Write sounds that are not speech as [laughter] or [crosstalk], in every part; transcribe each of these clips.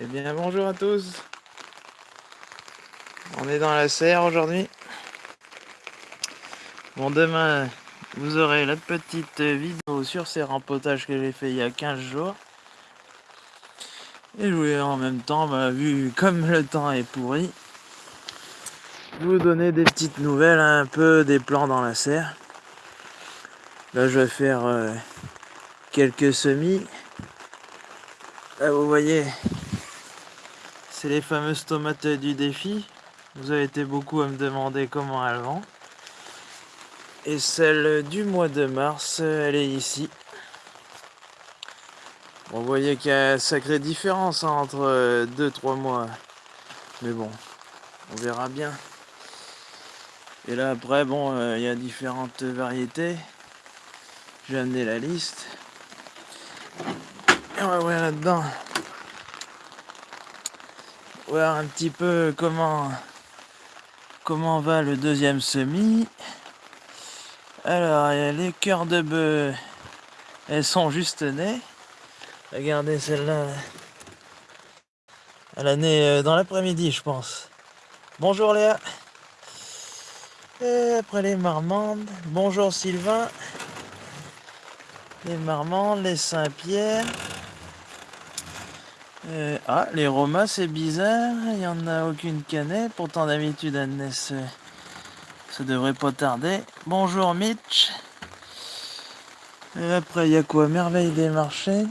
Eh bien bonjour à tous On est dans la serre aujourd'hui. Bon demain vous aurez la petite vidéo sur ces rempotages que j'ai fait il y a 15 jours. Et je voulais en même temps, bah, vu comme le temps est pourri, vous donner des petites nouvelles un peu des plans dans la serre. Là je vais faire euh, quelques semis. Là vous voyez les fameuses tomates du défi. Vous avez été beaucoup à me demander comment elles vont. Et celle du mois de mars, elle est ici. vous voyez qu'il y a une sacrée différence entre 2-3 mois. Mais bon, on verra bien. Et là après, bon, euh, il y a différentes variétés. J'ai amené la liste. Et on va voir là-dedans voir un petit peu comment comment va le deuxième semis. Alors, les cœurs de bœuf, elles sont juste nées. Regardez celle-là. Elle a né euh, dans l'après-midi, je pense. Bonjour Léa. Et après les marmandes. Bonjour Sylvain. Les marmandes, les Saint-Pierre. Euh, ah, les Romas, c'est bizarre. Il n'y en a aucune cannelle. Pourtant, d'habitude, elles naissent. Ça devrait pas tarder. Bonjour, Mitch. Et après, il y a quoi? Merveille des marchés.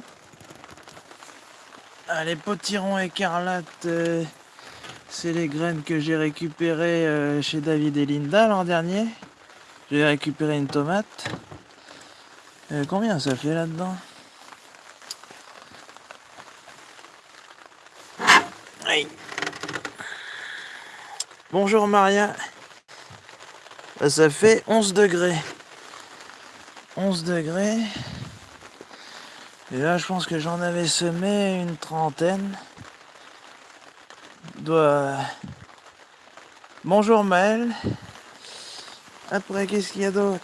Ah, les potirons écarlates. Euh, c'est les graines que j'ai récupérées euh, chez David et Linda l'an dernier. J'ai récupéré une tomate. combien ça fait là-dedans? Bonjour Maria. Ça fait 11 degrés. 11 degrés. Et là, je pense que j'en avais semé une trentaine. Doit... Bonjour Maël. Après, qu'est-ce qu'il y a d'autre?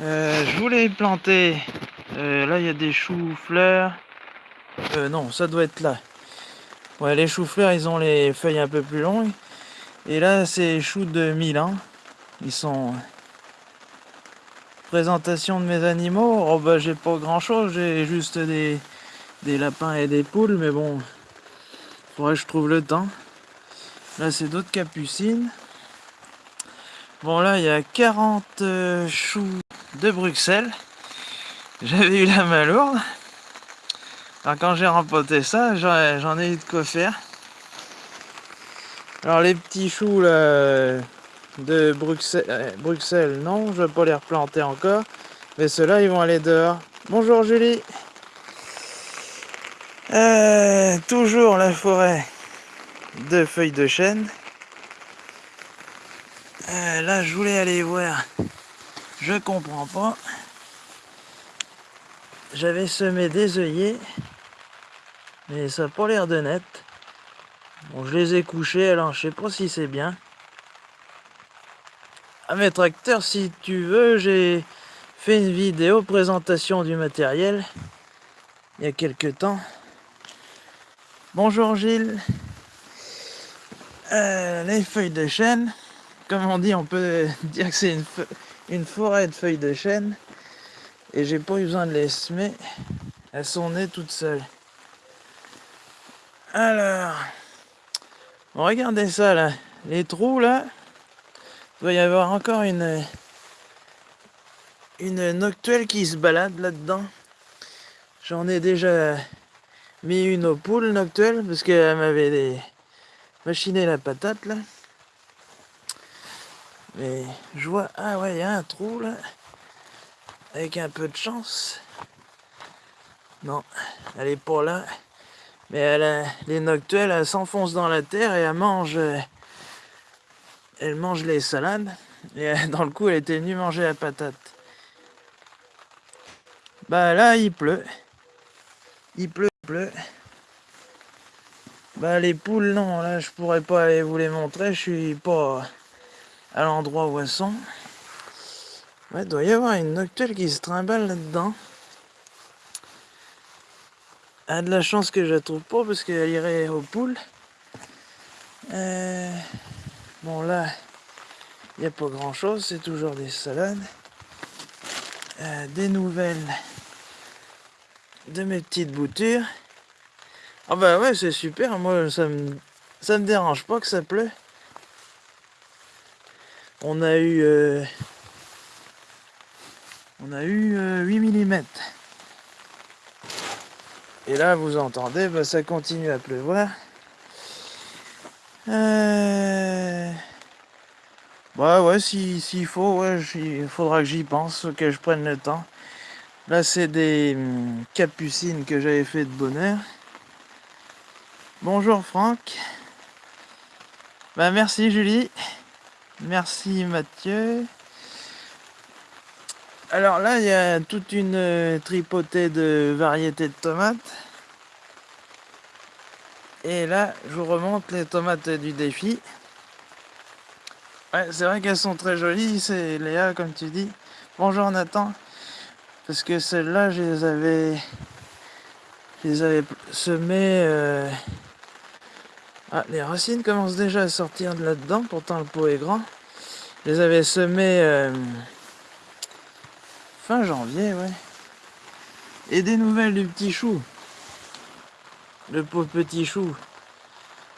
Euh, Je voulais planter. Euh, là, il y a des choux-fleurs. Euh, non, ça doit être là. Ouais, les choux-fleurs, ils ont les feuilles un peu plus longues. Et là, c'est choux de Milan. Ils sont... Présentation de mes animaux. Oh bah, j'ai pas grand-chose. J'ai juste des... des lapins et des poules. Mais bon, faudrait que je trouve le temps. Là, c'est d'autres capucines. Bon, là, il y a 40 euh, choux de Bruxelles. J'avais eu la main lourde. Alors quand j'ai rempoté ça, j'en ai eu de quoi faire. Alors les petits choux de Bruxelles, euh, Bruxelles, non, je vais pas les replanter encore. Mais ceux-là, ils vont aller dehors. Bonjour Julie. Euh, toujours la forêt de feuilles de chêne. Euh, là, je voulais aller voir. Je comprends pas. J'avais semé des œillets. Mais ça n'a pas l'air de net. Je les ai couchés, alors je sais pas si c'est bien. À mes tracteurs, si tu veux, j'ai fait une vidéo présentation du matériel il y a quelques temps. Bonjour Gilles. Euh, les feuilles de chêne, comme on dit, on peut [laughs] dire que c'est une, une, forêt de feuilles de chêne. Et j'ai pas eu besoin de les semer. Elles sont nées toutes seules. Alors, regardez ça là, les trous là, il doit y avoir encore une une noctuelle qui se balade là-dedans. J'en ai déjà mis une aux poules noctuelle parce qu'elle m'avait machiné la patate là. Mais je vois, ah ouais, il y a un trou là, avec un peu de chance. Non, elle est pas là. Mais elle, les noctuelles, elles s'enfoncent dans la terre et elles mangent, elles mangent les salades. Et [laughs] dans le coup, elle était venue manger la patate. Bah là, il pleut. Il pleut, il pleut. Bah les poules, non, là, je pourrais pas aller vous les montrer. Je suis pas à l'endroit où elles sont. Ouais, doit y avoir une noctuelle qui se trimballe là-dedans. a de la chance que je la trouve pas parce qu'elle irait au poules. Euh, bon là, il n'y a pas grand chose, c'est toujours des salades. Euh, des nouvelles de mes petites boutures. Ah bah ouais, c'est super, moi ça me, ça me dérange pas que ça pleut. On a eu... Euh, on a eu 8 mm. Et là, vous entendez, bah, ça continue à pleuvoir. Euh... Ouais, ouais, s'il faut, ouais, il faudra que j'y pense, que je prenne le temps. Là, c'est des hum, capucines que j'avais fait de bonheur. Bonjour Franck. Bah, merci Julie. Merci Mathieu. Alors là, il y a toute une euh, tripotée de variétés de tomates. Et là, je vous remonte les tomates du défi. Ouais, c'est vrai qu'elles sont très jolies, c'est Léa, comme tu dis. Bonjour Nathan. Parce que celles-là, je les avais... Je les avais semées... Euh, ah, les racines commencent déjà à sortir de là-dedans, pourtant le pot est grand. Je les avais semées... Euh, Fin janvier, ouais. Et des nouvelles du petit chou. Le pauvre petit chou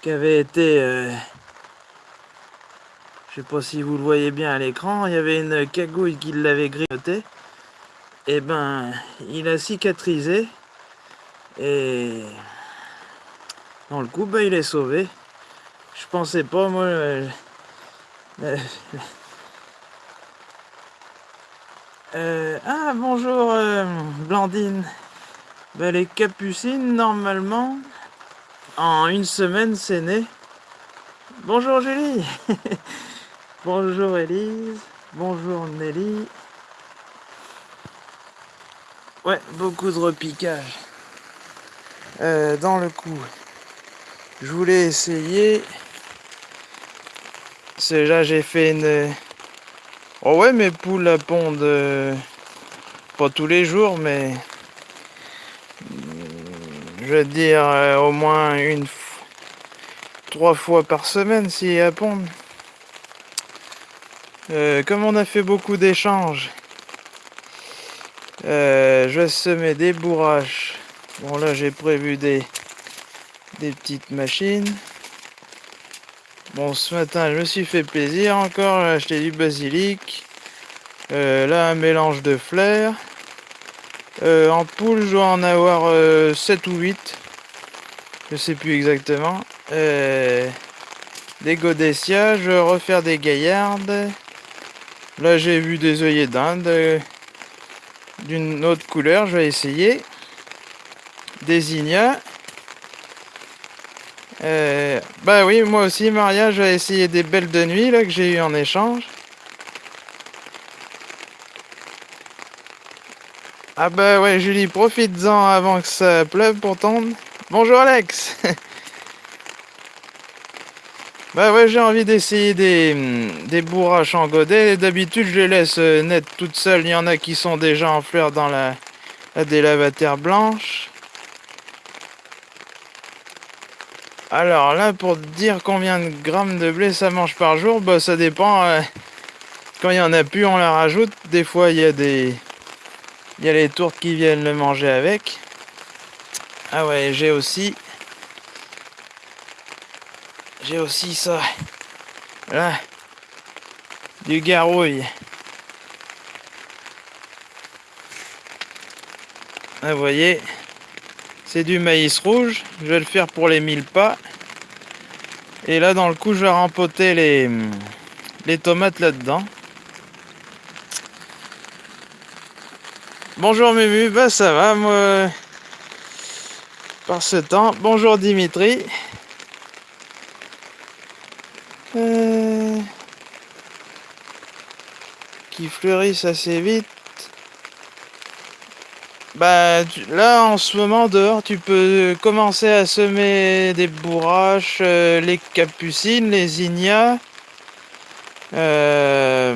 qui avait été... Euh, je sais pas si vous le voyez bien à l'écran, il y avait une cagouille qui l'avait grignoté. Et eh ben, il a cicatrisé. Et dans le coup, ben, il est sauvé. Je pensais pas, moi... Euh, ah, bonjour euh, Blandine. Ben, les capucines, normalement, en une semaine, c'est né. Bonjour Julie. [laughs] bonjour Elise. Bonjour Nelly. Ouais, beaucoup de repiquage. Euh, dans le coup, je voulais essayer. Là, j'ai fait une Oh ouais, mes poules pondent euh, pas tous les jours, mais je veux dire euh, au moins une trois fois par semaine si elles pondent. Euh, comme on a fait beaucoup d'échanges, je vais semer des bourraches. Bon là j'ai prévu des, des petites machines. Ce matin, je me suis fait plaisir encore. J'ai acheté du basilic. Euh, là, un mélange de fleurs. Euh, en poule, je dois en avoir 7 euh, ou 8. Je sais plus exactement. des godessias. Je vais refaire des gaillardes. Là, j'ai vu des œillets d'Inde. D'une autre couleur, je vais essayer. Des ignas. Euh, bah oui, moi aussi, Maria, j'ai essayé des belles de nuit là, que j'ai eu en échange. Ah bah ouais, Julie, profite-en avant que ça pleuve pour tomber. Bonjour Alex [laughs] Bah ouais, j'ai envie d'essayer des, des bourraches en godet. D'habitude, je les laisse euh, net toutes seules. Il y en a qui sont déjà en fleurs dans la, la blanche. Alors là, pour dire combien de grammes de blé ça mange par jour, bah ça dépend. Euh, quand il y en a plus, on la rajoute. Des fois, il y a des... Il y a les tourtes qui viennent le manger avec. Ah ouais, j'ai aussi... J'ai aussi ça. Là. Du garouille. Ah, vous voyez c'est du maïs rouge. Je vais le faire pour les mille pas. Et là, dans le coup, je vais rempoter les, tomates là-dedans. Bonjour Mumu, bah ça va moi par ce temps. Bonjour Dimitri. Euh, qui fleurissent assez vite. Bah là en ce moment dehors tu peux commencer à semer des bourraches, euh, les capucines, les ignas. Euh,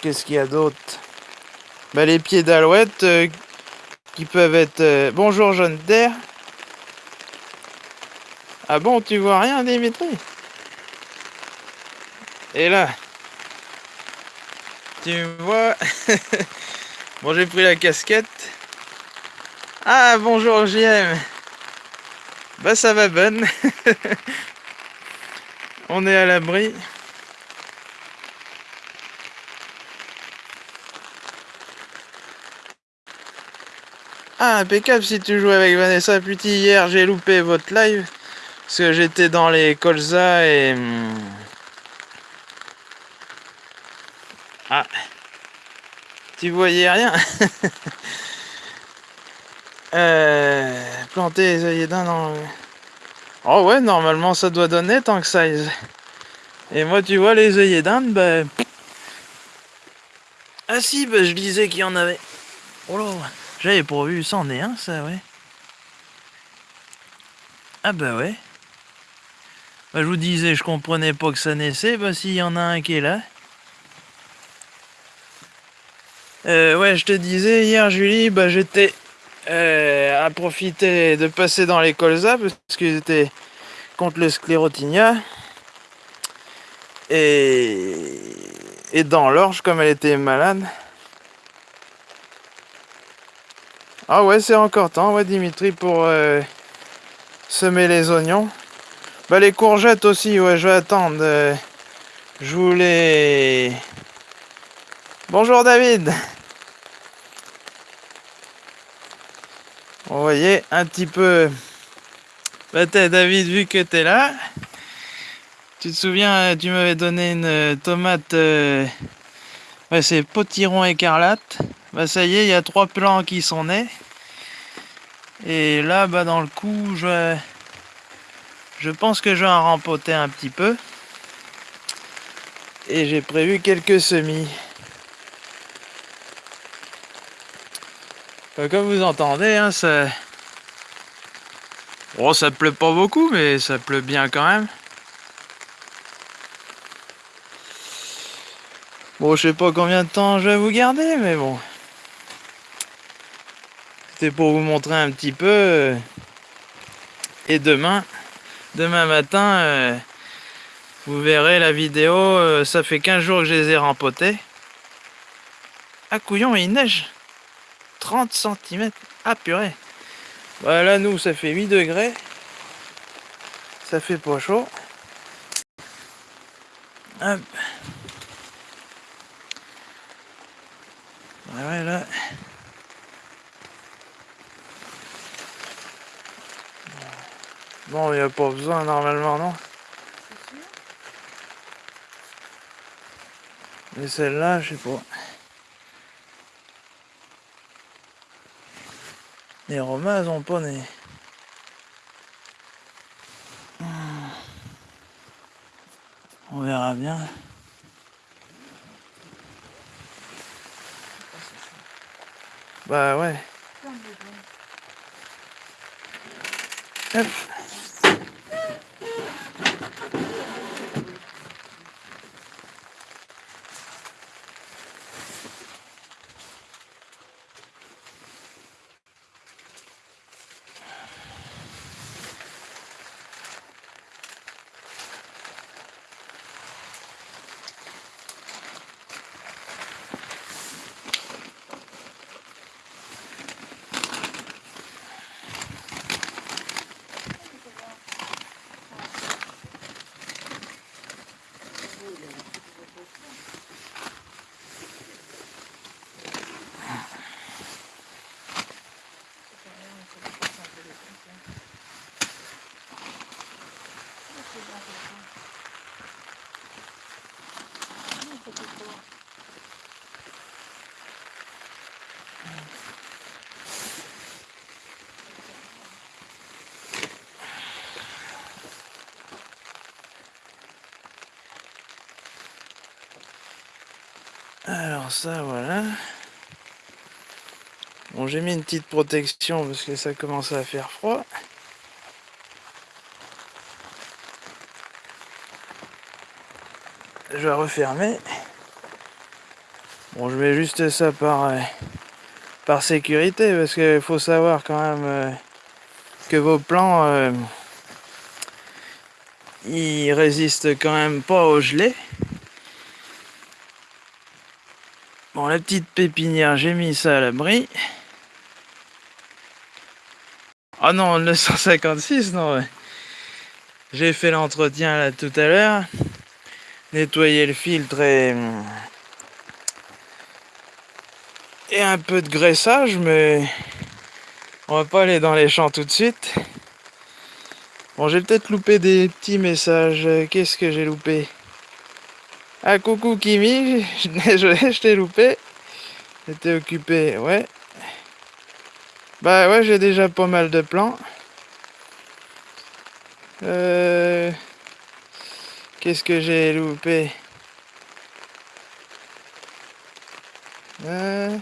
qu'est-ce qu'il y a d'autre? Bah, Les pieds d'alouette. Euh, qui peuvent être... Euh, bonjour jaune d'air. Ah bon, tu vois rien Dimitri? Et là Tu vois [laughs] Bon, j'ai pris la casquette. Ah, bonjour JM Bah ça va bonne [laughs] On est à l'abri. Ah, impeccable si tu joues avec Vanessa Puty. Hier, j'ai loupé votre live. Parce que j'étais dans les colzas et... Hmm, ah. Tu voyais rien [laughs] euh, Planter les œillets d'un dans... Oh ouais, normalement ça doit donner tant que ça. Et moi, tu vois, les œillets d'Inde, ben... Ah si, ben, je disais qu'il y en avait. Oh là j'avais pourvu, ça en est un, ça, ouais. Ah bah ouais. Bah, je vous disais, je comprenais pas que ça naissait, bah s'il y en a un qui est là. Euh, ouais, je te disais, hier, Julie, bah j'étais euh, à profiter de passer dans les colzas, parce qu'ils étaient contre le sclérotinia. Et, dans l'orge, comme elle était malade, Ah ouais, c'est encore temps, ouais, Dimitri, pour euh, semer les oignons. Bah, les courgettes aussi, ouais, je vais attendre. Je voulais... Bonjour, David Vous voyez, un petit peu... Bah, David, vu que t'es là, tu te souviens, tu m'avais donné une tomate... Euh, c'est potiron écarlate. Bah ça y est, il y a trois plants qui sont nés. Et là, bah dans le coup, je, je pense que je vais en rempoter un petit peu. Et j'ai prévu quelques semis. Comme vous entendez, hein, ça... Oh, ça pleut pas beaucoup, mais ça pleut bien quand même. Bon, je sais pas combien de temps je vais vous garder, mais bon. C'était pour vous montrer un petit peu. Euh, et demain, demain matin, euh, vous verrez la vidéo. Euh, ça fait 15 jours que je les ai rempotés. Ah couillon, il neige 30 cm. Ah purée. Voilà, nous, ça fait 8 degrés. Ça fait pas chaud. Hop. Ouais, là. Bon, il n'y a pas besoin normalement, non? Mais celle-là, je sais pas. Les Romains, ont pas né. On verra bien. Bah ouais. Hop. Ça, voilà. Bon, j'ai mis une petite protection parce que ça commence à faire froid. Je vais refermer. Bon, je mets juste ça par, euh, par sécurité, parce qu'il faut savoir quand même euh, que vos plants, euh, ils résistent quand même pas au gelé. La petite pépinière, j'ai mis ça à l'abri. Ah non, le 156, non. J'ai fait l'entretien là tout à l'heure. Nettoyer le filtre et... Et un peu de graissage, mais... On va pas aller dans les champs tout de suite. Bon, j'ai peut-être loupé des petits messages. Qu'est-ce que j'ai loupé? Ah, coucou Kimi, [laughs] je t'ai loupé. J'étais occupé, ouais. Bah ouais, j'ai déjà pas mal de plans. Euh... Qu'est-ce que j'ai loupé? Euh...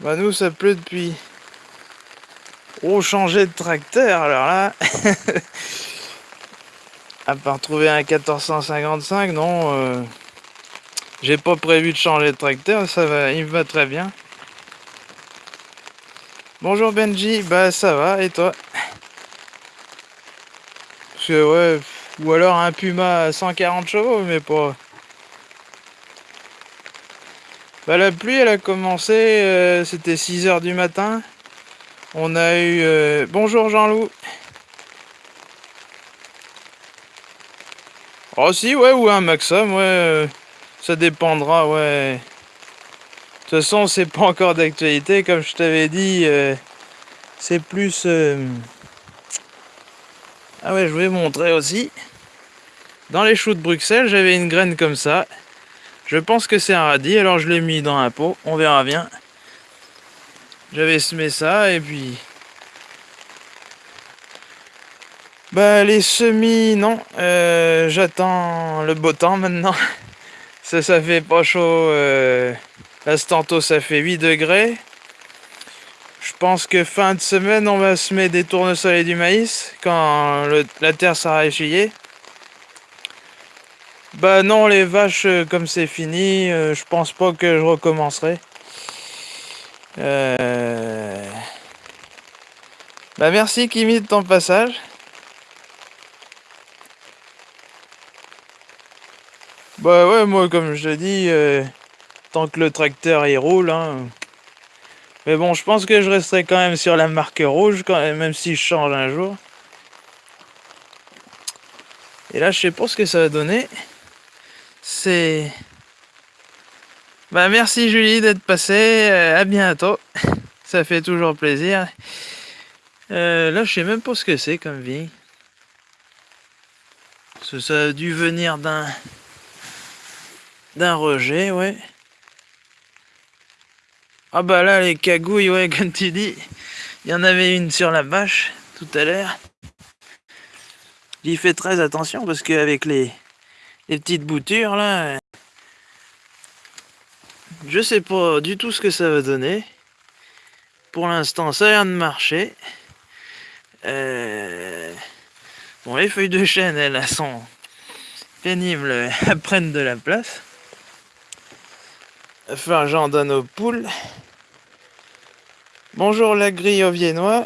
Bah nous ça pleut depuis. Oh changer de tracteur alors là. [laughs] à part trouver un 1455, non. Euh... J'ai pas prévu de changer de tracteur, ça va, il me va très bien. Bonjour Benji, bah ça va, et toi? Parce que ouais, ou alors un Puma à 140 chevaux, mais pas... Bah la pluie elle a commencé, euh, c'était 6h du matin. On a eu... Euh, bonjour Jean-Loup. Oh si, ouais, ou un Maxim, ouais. Euh, ça dépendra, ouais. De toute façon, c'est pas encore d'actualité, comme je t'avais dit. Euh, c'est plus... Euh, ah ouais, je vais montrer aussi. Dans les choux de Bruxelles, j'avais une graine comme ça. Je pense que c'est un radis, alors je l'ai mis dans un pot. On verra bien. J'avais semé ça, et puis... Bah, les semis, non. Euh, j'attends le beau temps maintenant. [laughs] Ça, ça fait pas chaud. Euh, tantôt, ça fait 8 degrés. Je pense que fin de semaine, on va se mettre des tournesols et du maïs quand la terre sera échillée. Bah non, les vaches, euh, comme c'est fini, euh, je pense pas que je recommencerai. Bah merci Kimi de ton passage. Bah ouais, moi comme je te dis, euh, tant que le tracteur il roule, hein. Mais bon, je pense que je resterai quand même sur la marque rouge, quand même, même si je change un jour. Et là, je sais pas ce que ça va donner. C'est... Bah merci Julie d'être passée, euh, à bientôt. Ça fait toujours plaisir. Euh, là, je sais même pas ce que c'est comme vie. Ça a dû venir d'un d'un rejet, ouais. Ah bah là, les cagouilles, ouais, [laughs] comme tu dis, il y en avait une sur la bâche tout à l'heure. J'y fais très attention parce qu'avec les, les petites boutures, là, je sais pas du tout ce que ça va donner. Pour l'instant, ça a l'air de marcher. Euh, bon, les feuilles de chêne, elles, sont pénibles, elles [laughs] prennent de la place. Aux poules. Bonjour la grille au viennois.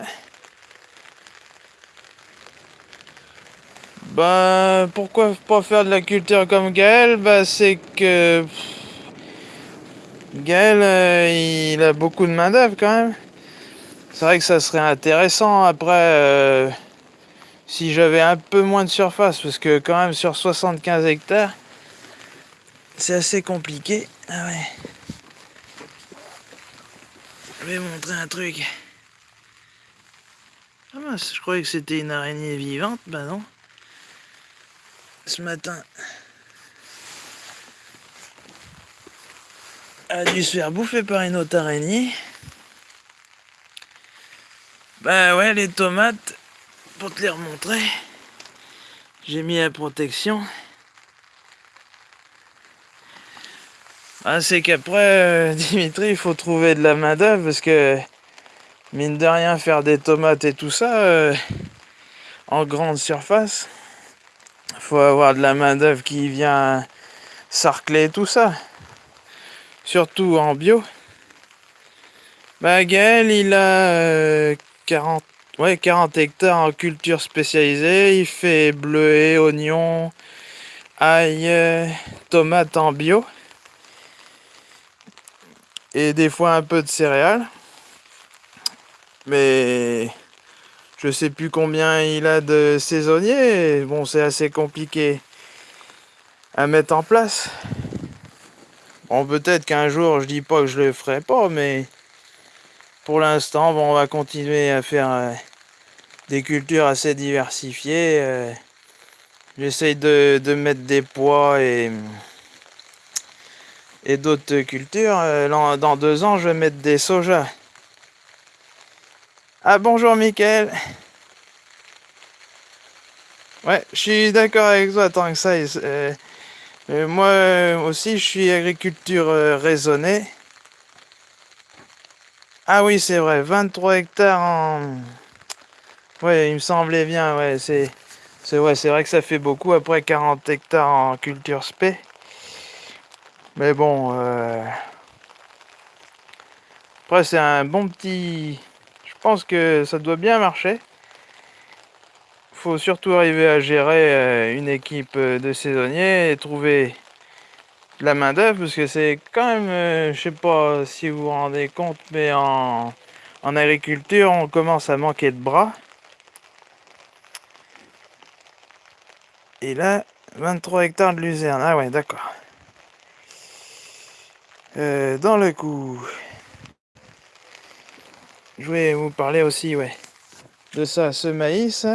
Bah, pourquoi pas faire de la culture comme Gaël? Bah, c'est que... Gaël, euh, il a beaucoup de main d'œuvre quand même. C'est vrai que ça serait intéressant après... Euh, si j'avais un peu moins de surface, parce que quand même sur 75 hectares, c'est assez compliqué. Ah ouais. Je vais montrer un truc. Ah mince, je croyais que c'était une araignée vivante. Bah non. Ce matin, a dû se faire bouffer par une autre araignée. Bah ouais, les tomates, pour te les remontrer, j'ai mis la protection. Ah, c'est qu'après, euh, [laughs] Dimitri, il faut trouver de la main d'œuvre parce que, mine de rien, faire des tomates et tout ça, euh, en grande surface, faut avoir de la main d'œuvre qui vient sarcler tout ça. surtout en bio. Bah Gaël, il a 40, euh, ouais, 40 hectares en culture spécialisée. Il fait bleuet, oignons, ail, tomates en bio. Et des fois un peu de céréales. Mais je sais plus combien il a de saisonniers. Bon, c'est assez compliqué à mettre en place. Bon, peut-être qu'un jour, je dis pas que je le ferai pas, mais pour l'instant, bon, on va continuer à faire euh, des cultures assez diversifiées. Euh, j'essaye de, mettre des pois et, et d'autres cultures. Euh, dans deux ans, je vais mettre des soja. Ah bonjour Mickaël Ouais, je suis d'accord avec toi tant que ça. moi aussi, je suis agriculture raisonnée. Ah oui, c'est vrai, 23 hectares en... Ouais, il me semblait bien, ouais, c'est... C'est ouais, vrai que ça fait beaucoup, après 40 hectares en culture spé. Mais bon... Euh, après, c'est un bon petit... Je pense que ça doit bien marcher. Faut surtout arriver à gérer euh, une équipe de saisonniers et trouver la main d'œuvre parce que c'est quand même, euh, je sais pas si vous vous rendez compte, mais en, en agriculture, on commence à manquer de bras. Et là, 23 hectares de luzerne. Ah ouais, d'accord. Euh, dans le coup, je vais vous parler aussi, ouais, de ça, ce maïs.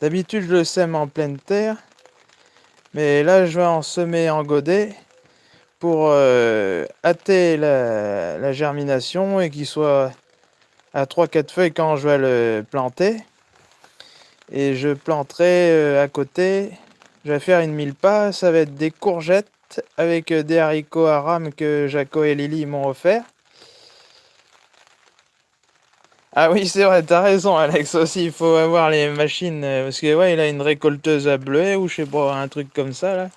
D'habitude, je le sème en pleine terre. Mais là, je vais en semer en godet pour euh, hâter la, germination et qu'il soit à 3-4 feuilles quand je vais le planter. Et je planterai euh, à côté, je vais faire une mille pas, ça va être des courgettes avec euh, des haricots à rame que Jaco et Lily m'ont offert. Ah oui, c'est vrai, t'as raison, Alex, aussi, il faut avoir les machines, euh, parce que, ouais, il a une récolteuse à bleuet, ou je sais pas, un truc comme ça, là.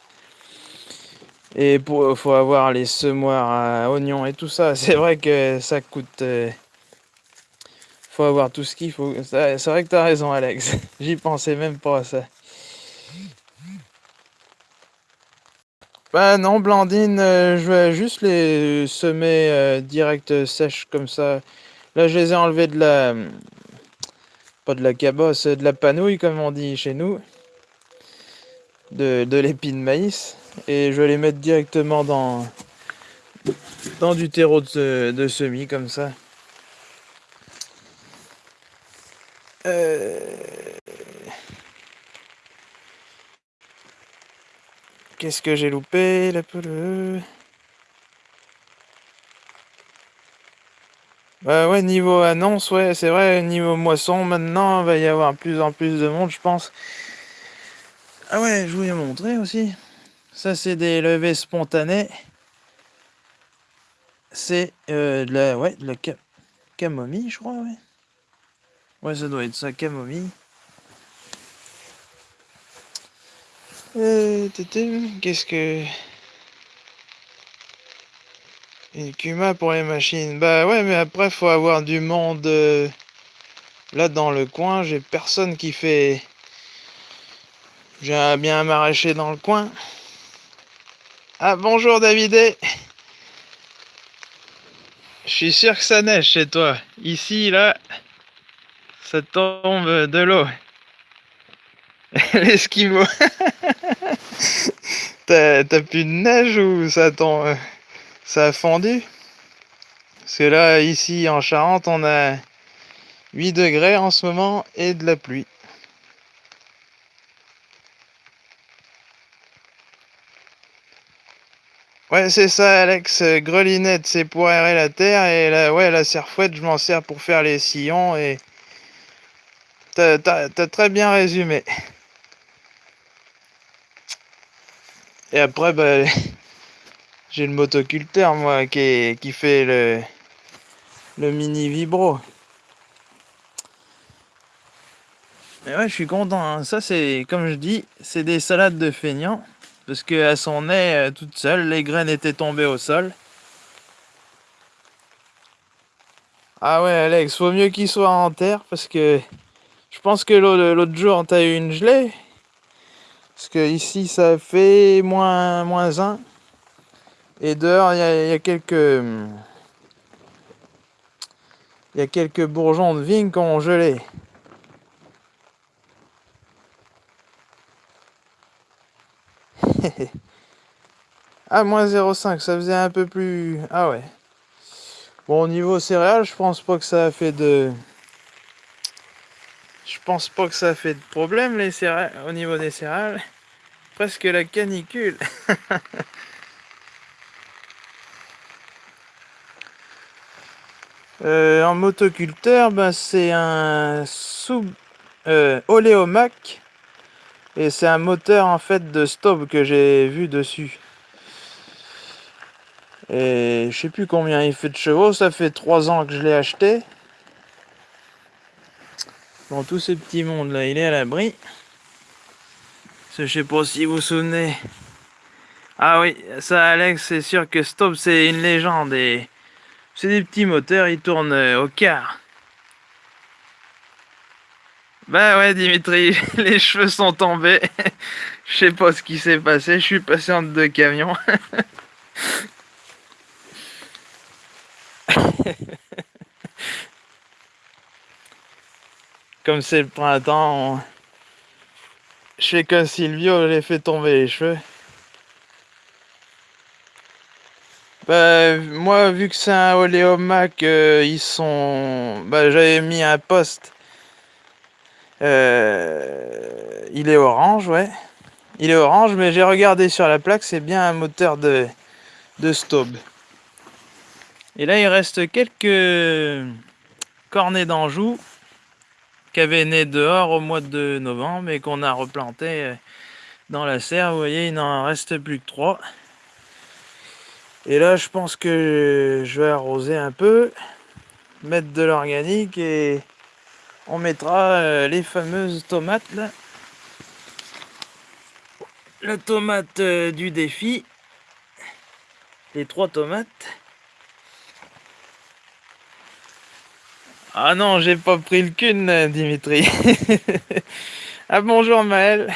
Et pour, faut avoir les semoirs à oignons et tout ça. [laughs] C'est vrai que ça coûte... Euh, faut avoir tout ce qu'il faut. C'est vrai que t'as raison, Alex. [laughs] J'y pensais même pas à ça. Bah non, Blandine, euh, je vais juste les semer direct sèches comme ça. Là, je les ai enlevés de la... Pas de la cabosse, de la panouille, comme on dit chez nous. De, de l'épi de maïs. Et je vais les mettre directement dans... Dans du terreau de, de semis, comme ça. Euh, qu'est-ce que j'ai loupé la Bah ouais, niveau annonce, ouais, c'est vrai, niveau moisson, maintenant, il va y avoir plus en plus de monde, je pense. Ah ouais, je voulais montrer aussi. Ça, c'est des levées spontanées. C'est euh, de la, ouais, de la camomille, je crois, ouais. Ouais, ça doit être ça, camomille. Euh, qu'est-ce que... Une Kuma pour les machines? Bah ouais, mais après, faut avoir du monde. Euh, là, dans le coin, j'ai personne qui fait... J'ai bien un maraîcher dans le coin. Ah, bonjour Davidé Je suis sûr que ça neige chez toi. Ici, là, ça tombe de l'eau. [laughs] L'esquimau. [laughs] T'as plus de neige ou ça tombe ça a fondu? Parce que là, ici en Charente, on a 8 degrés en ce moment et de la pluie. Ouais, c'est ça, Alex. Grelinette, c'est pour aérer la terre. Et la, ouais, la serfouette, je m'en sers pour faire les sillons. Et t'as très bien résumé. Et après, bah, [laughs] j'ai le motoculteur, moi, qui, qui fait le, le mini vibro. Mais ouais, je suis content. Hein. Ça, c'est, comme je dis, c'est des salades de feignants. parce qu'elle s'en est toute seule, les graines étaient tombées au sol. Ah ouais Alex, faut mieux qu'il soit en terre parce que je pense que l'autre jour t'as eu une gelée. Parce que ici ça fait moins, moins 1. Et dehors il y, a quelques. Il y a quelques bourgeons de vigne qui ont gelé. [laughs] ah, moins 0,5, ça faisait un peu plus... Ah ouais. Bon, au niveau céréales, je pense pas que ça a fait de... Je pense pas que ça fait de problème les céréales, au niveau des céréales. Presque la canicule. [laughs] Euh, en motoculteur, ben, c'est un sous euh, Oléomac et c'est un moteur en fait de stop que j'ai vu dessus. Et je sais plus combien il fait de chevaux, ça fait 3 ans que je l'ai acheté. Bon, tous ces petits mondes là, il est à l'abri. Je sais pas si vous vous souvenez. Ah oui, ça Alex, c'est sûr que Stop c'est une légende et c'est des petits moteurs, ils tournent euh, au quart. Bah ouais Dimitri, [laughs] les cheveux sont tombés. [laughs] Je sais pas ce qui s'est passé, je suis passé entre deux camions. [laughs] Comme c'est le printemps, je fais que Silvio, j'ai fait tomber les cheveux. Bah, moi, vu que c'est un Oléomac, euh, ils sont... Bah, j'avais mis un poste. Euh, il est orange, ouais. Il est orange, mais j'ai regardé sur la plaque, c'est bien un moteur de, de Staub. Et là, il reste quelques cornets d'Anjou qui avaient né dehors au mois de novembre et qu'on a replanté euh, dans la serre. Vous voyez, il n'en reste plus que trois. Et là, je pense que je vais arroser un peu, mettre de l'organique et on mettra euh, les fameuses tomates. La tomate euh, du défi, les trois tomates. Ah non, j'ai pas pris le cun, Dimitri. [laughs] ah bonjour Maël.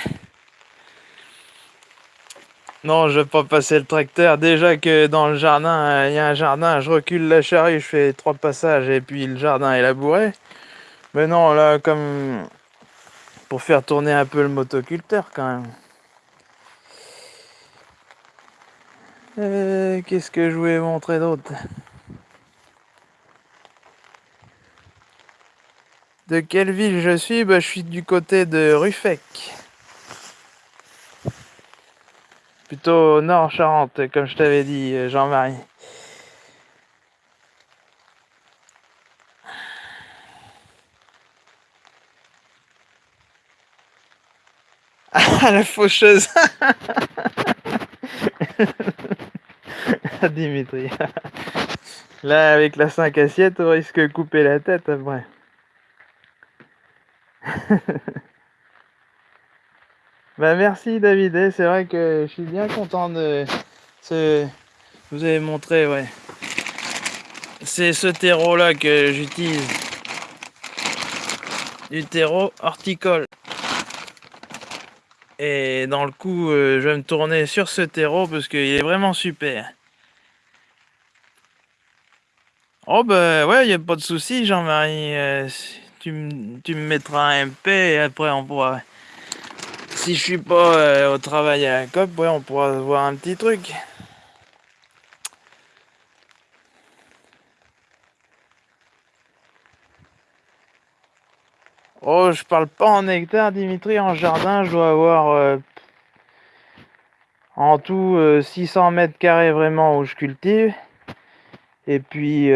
Non, je vais pas passer le tracteur. Déjà que dans le jardin, euh, il y a un jardin, je recule la charrue, je fais trois passages et puis le jardin est labouré. Mais non, là, comme pour faire tourner un peu le motoculteur quand même. Euh, qu'est-ce que je voulais montrer d'autre? De quelle ville je suis? Bah, Je suis du côté de Ruffec. Plutôt nord Charente, comme je t'avais dit, euh, Jean-Marie. Ah, la faucheuse [laughs] Dimitri. [laughs] Là, avec la 5 assiette, on risque de couper la tête après. [laughs] Bah merci David, eh, c'est vrai que je suis bien content de ce... Vous avez montré, ouais. C'est ce terreau là que j'utilise. Du terreau horticole. Et dans le coup, euh, je vais me tourner sur ce terreau parce qu'il est vraiment super. Oh bah ouais, il n'y a pas de souci Jean-Marie. Tu, tu me mettras un MP et après on pourra si je suis pas euh, au travail à la COP, ouais, on pourra voir un petit truc. Oh, je parle pas en hectare, Dimitri. En jardin, je dois avoir euh, en tout 600 euh, mètres carrés vraiment où je cultive. Et puis,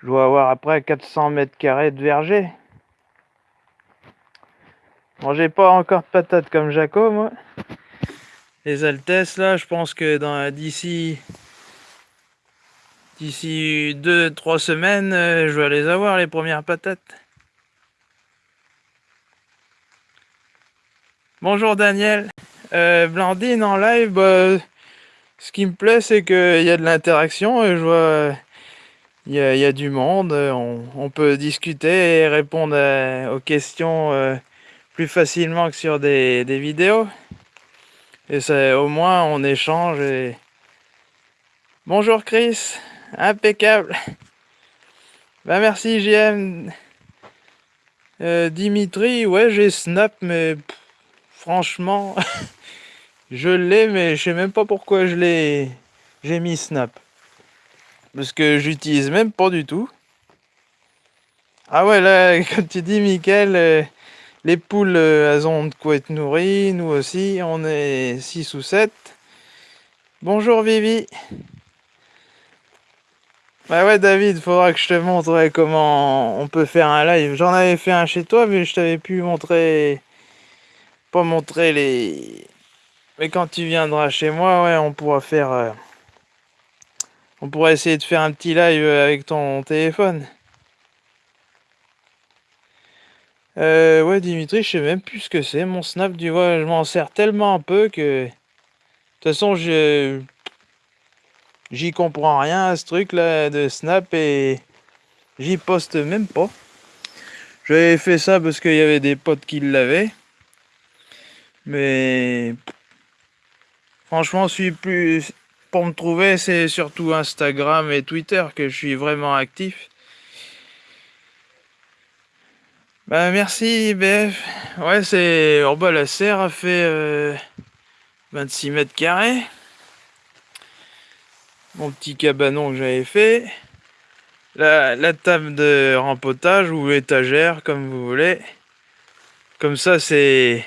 je dois avoir après 400 mètres carrés de verger. Bon, j'ai pas encore de patates comme Jaco, moi. Les Altesses, là, je pense que d'ici d'ici 2-3 semaines, euh, je vais les avoir, les premières patates. Bonjour Daniel. Euh, Blandine en live, bah, ce qui me plaît c'est qu'il y a de l'interaction et je vois il y, a, du monde, on, peut discuter et répondre aux questions euh, plus facilement que sur des, vidéos. Et c'est au moins on échange et... Bonjour Chris, impeccable. Bah merci JM. Euh, Dimitri, ouais j'ai Snap mais franchement [laughs] je l'ai mais je sais même pas pourquoi je l'ai j'ai mis Snap. Parce que j'utilise même pas du tout. Ah ouais, là, [laughs] comme tu dis, Mickaël, euh, les poules, euh, elles ont de quoi être nourries. Nous aussi, on est 6 ou 7. Bonjour Vivi. Bah ouais, David, faudra que je te montre comment on peut faire un live. J'en avais fait un chez toi, mais je t'avais pu montrer... Pas montrer les... Mais quand tu viendras chez moi, ouais, on pourra faire... Euh, on pourrait essayer de faire un petit live avec ton téléphone. Euh, ouais, Dimitri, je sais même plus ce que c'est. Mon Snap, tu vois, je m'en sers tellement peu que... De toute façon, je... J'y comprends rien à ce truc-là de Snap et... J'y poste même pas. J'avais fait ça parce qu'il y avait des potes qui l'avaient. Mais... Franchement, je suis plus pour me trouver, c'est surtout Instagram et Twitter que je suis vraiment actif. Bah merci BF. Ouais c'est. Oh bah la serre a fait 26 euh, mètres carrés. Mon petit cabanon que j'avais fait. La, la, table de rempotage ou étagère comme vous voulez. Comme ça c'est.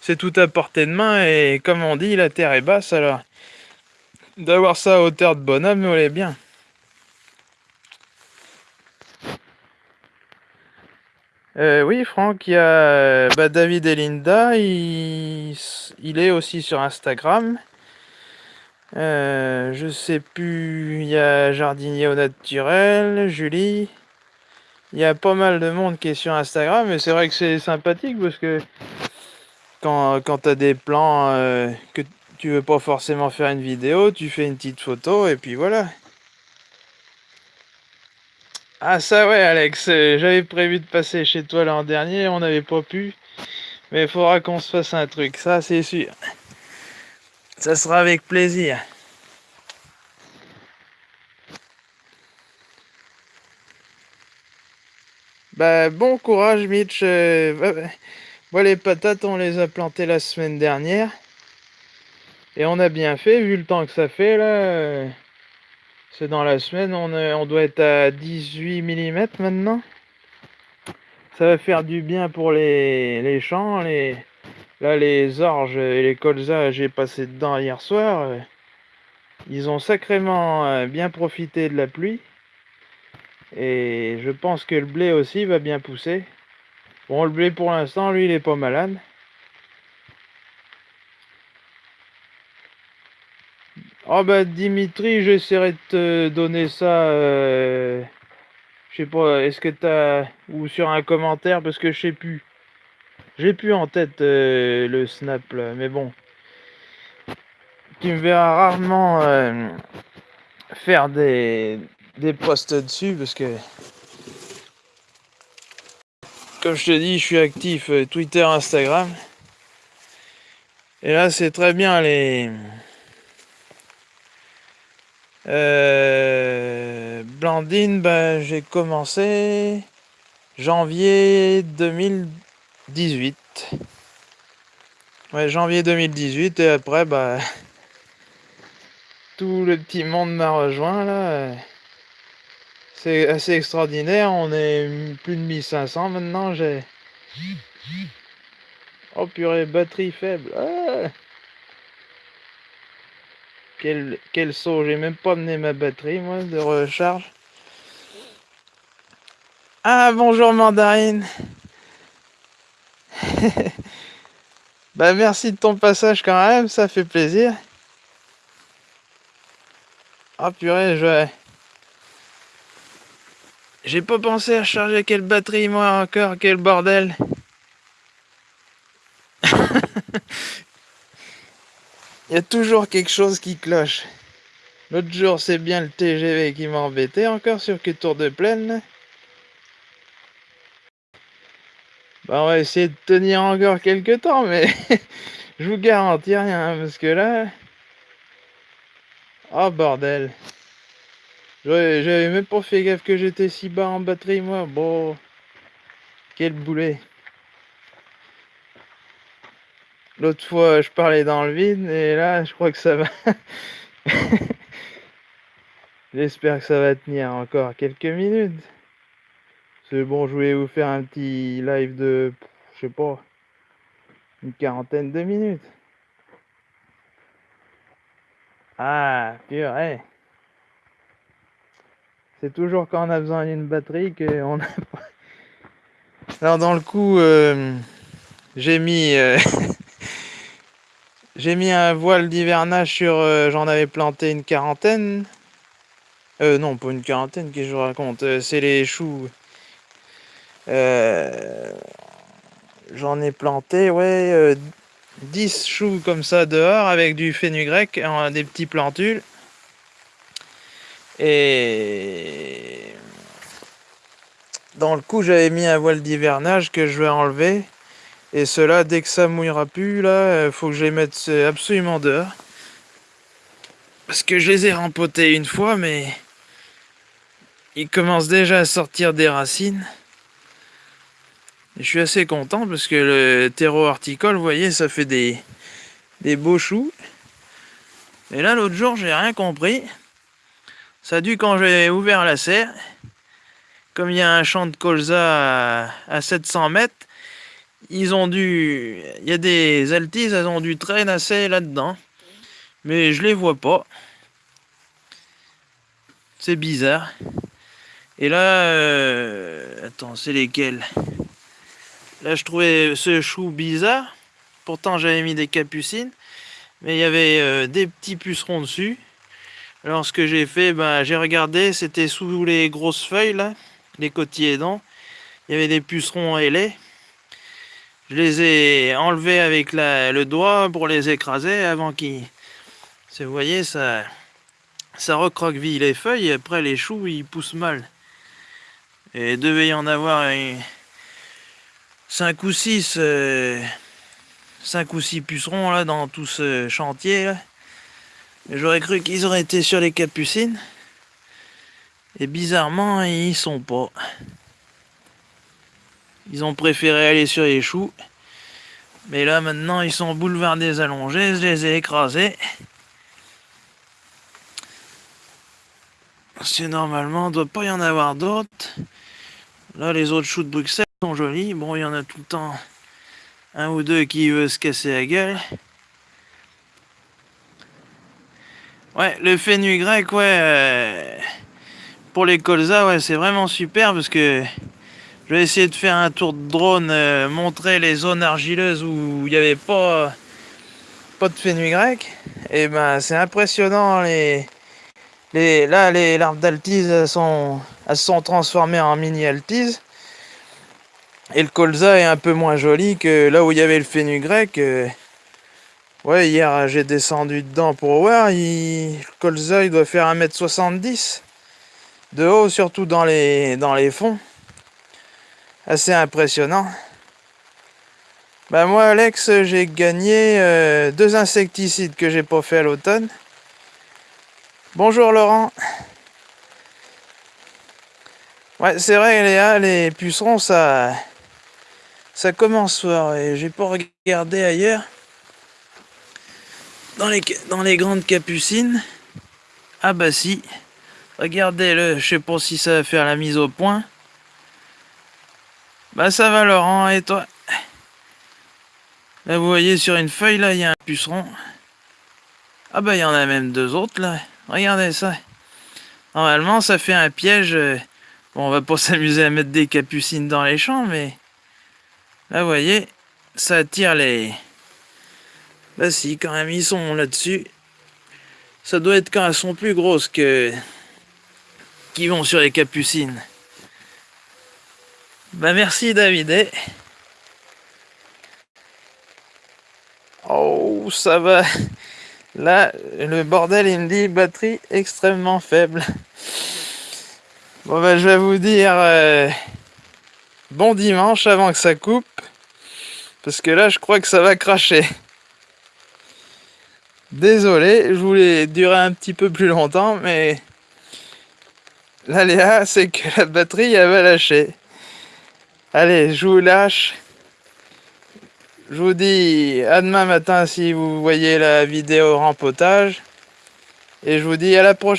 C'est tout à portée de main et comme on dit la terre est basse alors D'avoir ça à hauteur de bonhomme, on est bien. Euh, oui, Franck, il y a bah, David et Linda, il, est aussi sur Instagram. Euh, je sais plus, il y a Jardinier au naturel, Julie. Il y a pas mal de monde qui est sur Instagram, mais c'est vrai que c'est sympathique parce que quand, quand tu as des plans euh, que tu veux pas forcément faire une vidéo, tu fais une petite photo et puis voilà. Ah ça ouais Alex, euh, j'avais prévu de passer chez toi l'an dernier, on n'avait pas pu. Mais il faudra qu'on se fasse un truc, ça c'est sûr. Ça sera avec plaisir. Bah bon courage Mitch. Euh, les patates on les a plantées la semaine dernière. Et on a bien fait, vu le temps que ça fait, là. C'est dans la semaine, on, doit être à 18 mm maintenant. Ça va faire du bien pour les, les champs. Les, là, les orges et les colzas, j'ai passé dedans hier soir. Ils ont sacrément euh, bien profité de la pluie. Et je pense que le blé aussi va bien pousser. Bon, le blé pour l'instant, lui, il est pas malade. Oh bah Dimitri, j'essaierai de te donner ça. Euh, je sais pas, est-ce que t'as. Ou sur un commentaire, parce que je sais plus. J'ai plus en tête euh, le snap là, mais bon. Tu me verras rarement euh, faire des, des posts dessus parce que. Comme je te dis, je suis actif Twitter, Instagram. Et là, c'est très bien les. Euh, Blandine, ben, j'ai commencé janvier 2018. Ouais, janvier 2018 et après, bah, [laughs] tout le petit monde m'a rejoint là. C'est assez extraordinaire, on est plus de 1500 maintenant, j'ai... Oh purée, batterie faible. Ah quel, quel saut, j'ai même pas amené ma batterie moi de recharge. Ah bonjour mandarine. [laughs] bah merci de ton passage quand même, ça fait plaisir. Ah purée, je... J'ai pas pensé à charger quelle batterie moi encore, quel bordel. [laughs] Il y a toujours quelque chose qui cloche. L'autre jour, c'est bien le TGV qui m'a embêté encore sur que tour de plaine. Bah, on va essayer de tenir encore quelques temps, mais [laughs] je vous garantis rien, parce que là... Oh bordel J'avais même pas fait gaffe que j'étais si bas en batterie, moi. Bon... Quel boulet L'autre fois, je parlais dans le vide, et là, je crois que ça va... [laughs] J'espère que ça va tenir encore quelques minutes. C'est bon, je voulais vous faire un petit live de, je sais pas, une quarantaine de minutes. Ah, purée. C'est toujours quand on a besoin d'une batterie qu'on a pas... Alors dans le coup, euh, j'ai mis... Euh, [laughs] j'ai mis un voile d'hivernage sur... Euh, j'en avais planté une quarantaine. Euh, non, pas une quarantaine que je raconte. c'est les choux. J'en ai planté, ouais, 10 choux comme ça dehors avec du fenugrec, des petits plantules. Et dans le coup, j'avais mis un voile d'hivernage que je vais enlever. Et cela, dès que ça mouillera plus, là, il faut que je les mette absolument dehors. Parce que je les ai rempotés une fois, mais ils commencent déjà à sortir des racines. je suis assez content parce que le terreau horticole, vous voyez, ça fait des, des beaux choux. Et là, l'autre jour, j'ai rien compris. Ça a dû quand j'ai ouvert la serre. Comme il y a un champ de colza à, 700 mètres, ils ont dû... Il y a des altises, elles ont dû traîner là-dedans. Mais je les vois pas. C'est bizarre. Et là... Euh, attends, c'est lesquels? Là, je trouvais ce chou bizarre. Pourtant, j'avais mis des capucines. Mais il y avait euh, des petits pucerons dessus. Alors ce que j'ai fait, ben, j'ai regardé, c'était sous les grosses feuilles là, les cotylédons. Il y avait des pucerons ailés. Je les ai enlevés avec le doigt pour les écraser avant qu'ils... Vous voyez, ça, ça recroqueville les feuilles après les choux ils poussent mal. Et devait y en avoir 5 ou 6 5 euh, ou 6 pucerons là dans tout ce chantier. J'aurais cru qu'ils auraient été sur les capucines. Et bizarrement, ils sont pas. Ils ont préféré aller sur les choux. Mais là, maintenant, ils sont boulevardés allongés. Je les ai écrasés. Parce normalement, il ne doit pas y en avoir d'autres. Là, les autres choux de Bruxelles sont jolis. Bon, il y en a tout le temps un ou deux qui veut se casser la gueule. Ouais, le fenugrec, ouais, euh, pour les colzas, ouais, c'est vraiment super parce que je vais essayer de faire un tour de drone, euh, montrer les zones argileuses où il n'y avait pas, pas de fenugrec. Et ben, c'est impressionnant, les, les, là, les larves d'altise, sont, elles sont transformées en mini-altise. Et le colza est un peu moins joli que là où il y avait le fenugrec. Euh, Ouais, hier j'ai descendu dedans pour voir, le colza il doit faire 1m70 de haut, surtout dans les, dans les fonds. Assez impressionnant. Ben moi Alex, j'ai gagné euh, deux insecticides que j'ai pas fait à l'automne. Bonjour Laurent. Ouais, c'est vrai Léa, les pucerons ça ça commence fort et j'ai pas regardé ailleurs dans les, dans les grandes capucines. Ah bah si. Regardez-le, je sais pas si ça va faire la mise au point. Bah ça va Laurent, et toi? Là vous voyez sur une feuille là, il y a un puceron. Ah bah il y en a même deux autres là. Regardez ça. Normalement ça fait un piège. Bon on va pas [laughs] s'amuser à mettre des capucines dans les champs mais... Là vous voyez, ça attire les, bah si, quand même, ils sont là-dessus. Ça doit être quand elles sont plus grosses que... qui vont sur les capucines. Bah merci David. Oh, ça va. Là, le bordel, il me dit batterie extrêmement faible. Bon ben, je vais vous dire euh, bon dimanche avant que ça coupe. Parce que là, je crois que ça va cracher. Désolé, je voulais durer un petit peu plus longtemps, mais l'aléa, c'est que la batterie, elle va lâcher. Allez, je vous lâche. Je vous dis à demain matin si vous voyez la vidéo rempotage. Et je vous dis à la prochaine.